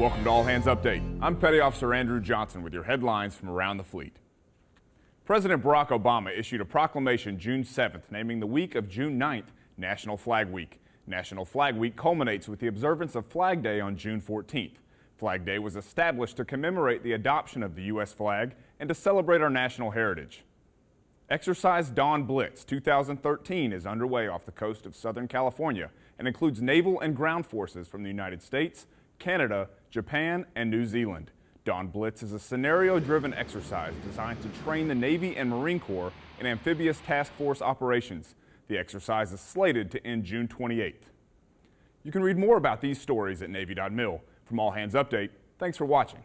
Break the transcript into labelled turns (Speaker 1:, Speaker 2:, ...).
Speaker 1: Welcome to All Hands Update. I'm Petty Officer Andrew Johnson with your headlines from around the fleet. President Barack Obama issued a proclamation June 7th naming the week of June 9th National Flag Week. National Flag Week culminates with the observance of Flag Day on June 14th. Flag Day was established to commemorate the adoption of the U.S. flag and to celebrate our national heritage. Exercise Dawn Blitz 2013 is underway off the coast of Southern California and includes naval and ground forces from the United States, Canada, Japan, and New Zealand. Dawn Blitz is a scenario-driven exercise designed to train the Navy and Marine Corps in amphibious task force operations. The exercise is slated to end June 28th. You can read more about these stories at Navy.mil. From All Hands Update, thanks for watching.